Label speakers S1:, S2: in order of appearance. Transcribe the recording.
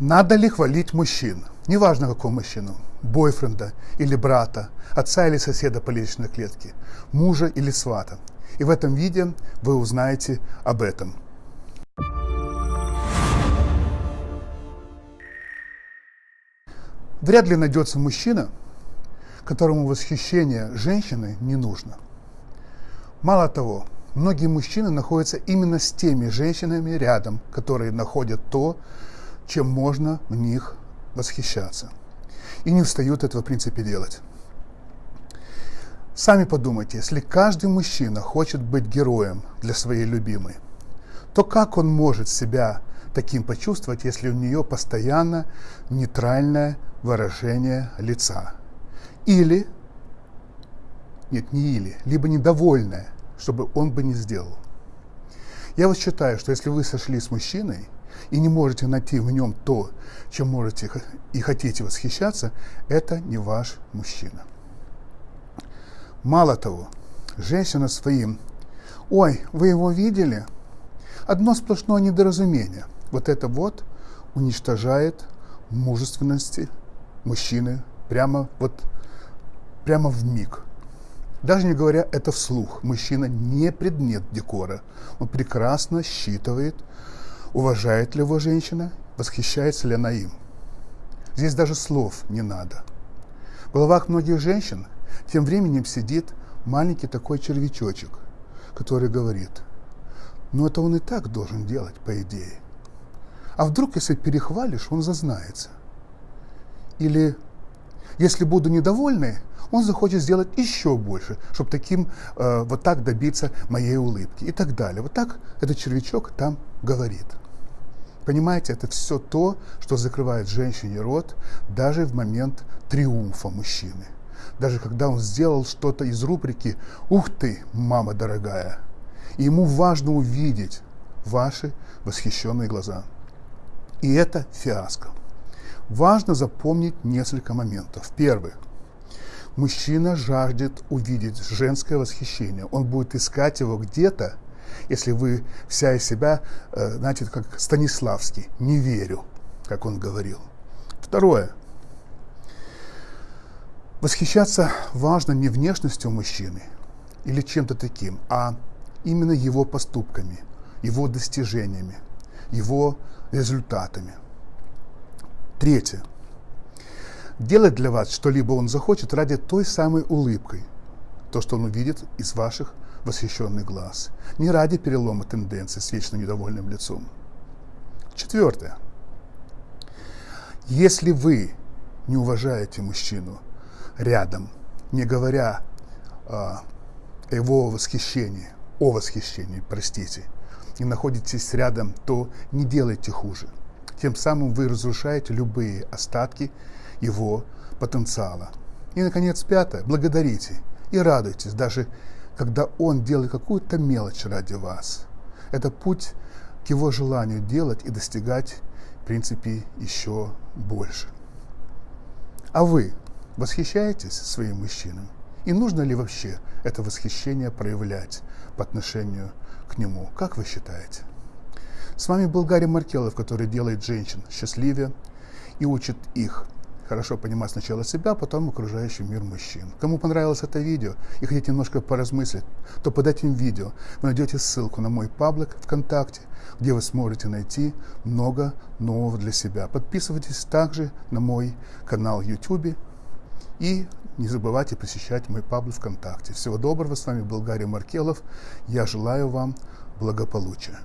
S1: Надо ли хвалить мужчин? Неважно, какого мужчину. Бойфренда или брата, отца или соседа по личной клетке, мужа или свата. И в этом видео вы узнаете об этом. Вряд ли найдется мужчина, которому восхищение женщины не нужно. Мало того, многие мужчины находятся именно с теми женщинами рядом, которые находят то, чем можно в них восхищаться. И не устают этого в принципе делать. Сами подумайте, если каждый мужчина хочет быть героем для своей любимой, то как он может себя таким почувствовать, если у нее постоянно нейтральное выражение лица? Или, нет, не или, либо недовольное, чтобы он бы не сделал. Я вот считаю, что если вы сошли с мужчиной, и не можете найти в нем то, чем можете и хотите восхищаться, это не ваш мужчина. Мало того, женщина своим «Ой, вы его видели?» Одно сплошное недоразумение. Вот это вот уничтожает мужественности мужчины прямо вот прямо в миг. Даже не говоря это вслух, мужчина не предмет декора. Он прекрасно считывает уважает ли его женщина, восхищается ли она им. Здесь даже слов не надо. В головах многих женщин тем временем сидит маленький такой червячочек, который говорит, ну это он и так должен делать, по идее. А вдруг, если перехвалишь, он зазнается. Или, если буду недовольный, он захочет сделать еще больше, чтобы таким, э, вот так добиться моей улыбки и так далее. Вот так этот червячок там говорит. Понимаете, это все то, что закрывает женщине рот даже в момент триумфа мужчины. Даже когда он сделал что-то из рубрики «Ух ты, мама дорогая!» И ему важно увидеть ваши восхищенные глаза. И это фиаско. Важно запомнить несколько моментов. Первый. Мужчина жаждет увидеть женское восхищение. Он будет искать его где-то, если вы вся из себя, э, знаете, как Станиславский, не верю, как он говорил. Второе. Восхищаться важно не внешностью мужчины или чем-то таким, а именно его поступками, его достижениями, его результатами. Третье. Делать для вас что-либо он захочет ради той самой улыбкой, то, что он увидит из ваших восхищенный глаз, не ради перелома тенденции с вечно недовольным лицом. Четвертое. Если вы не уважаете мужчину рядом, не говоря о его восхищении, о восхищении, простите, и находитесь рядом, то не делайте хуже. Тем самым вы разрушаете любые остатки его потенциала. И, наконец, пятое. Благодарите и радуйтесь, даже когда он делает какую-то мелочь ради вас. Это путь к его желанию делать и достигать, в принципе, еще больше. А вы восхищаетесь своим мужчиной? И нужно ли вообще это восхищение проявлять по отношению к нему? Как вы считаете? С вами был Гарри Маркелов, который делает женщин счастливее и учит их хорошо понимать сначала себя, потом окружающий мир мужчин. Кому понравилось это видео и хотите немножко поразмыслить, то под этим видео вы найдете ссылку на мой паблик ВКонтакте, где вы сможете найти много нового для себя. Подписывайтесь также на мой канал YouTube и не забывайте посещать мой паблик ВКонтакте. Всего доброго, с вами был Гарри Маркелов. Я желаю вам благополучия.